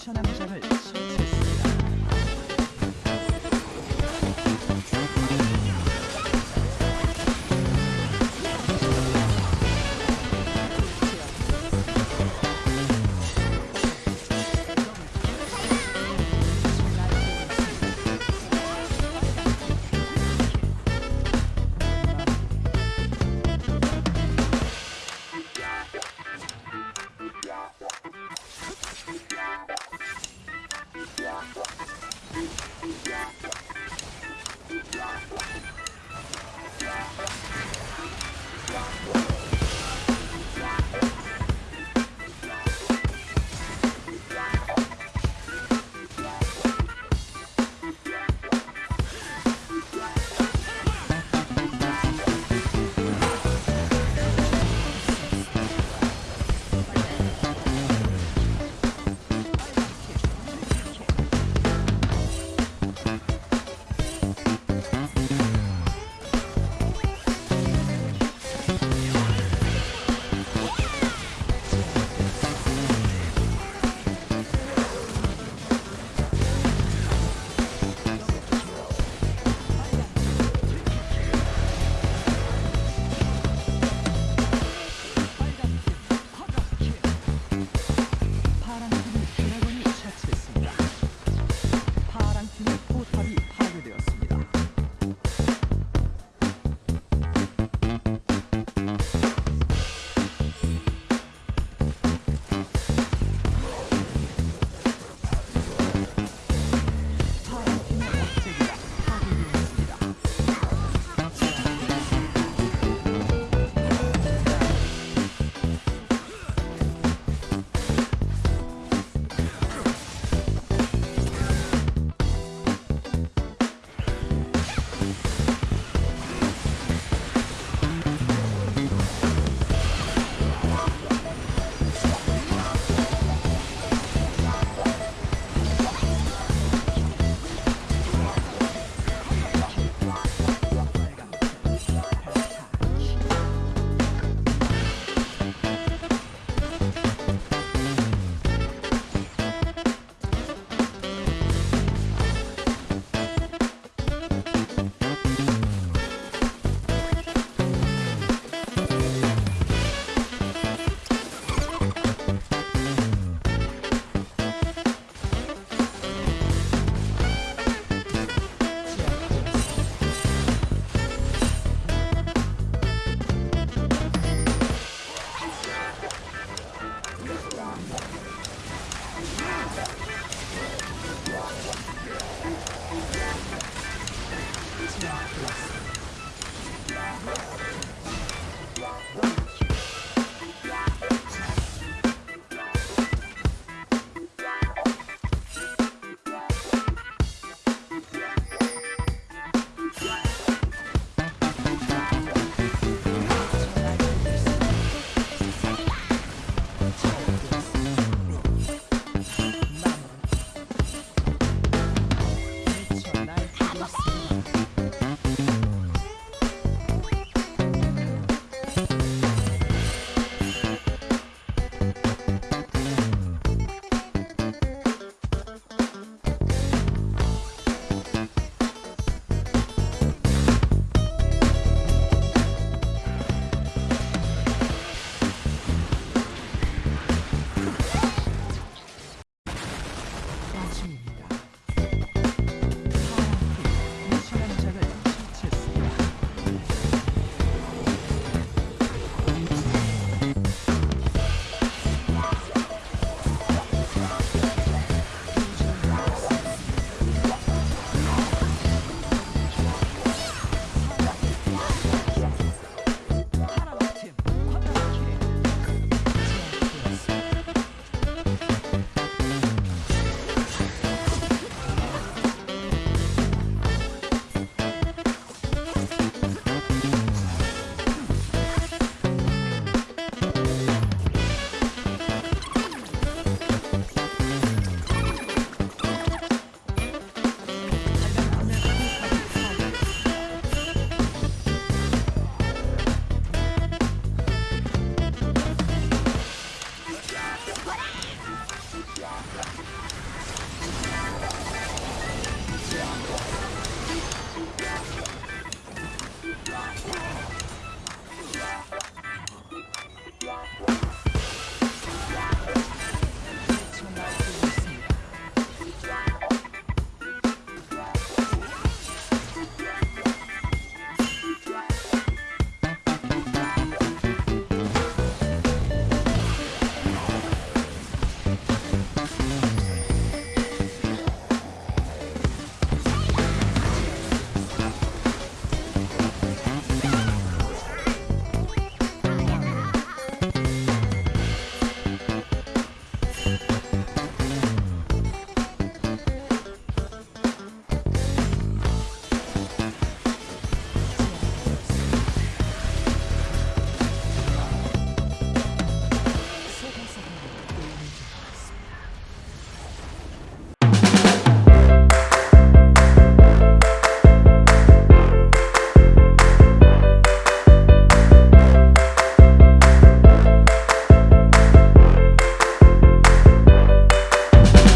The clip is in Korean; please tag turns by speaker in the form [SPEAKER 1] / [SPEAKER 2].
[SPEAKER 1] 파란팀 미션 함정을 실패했습니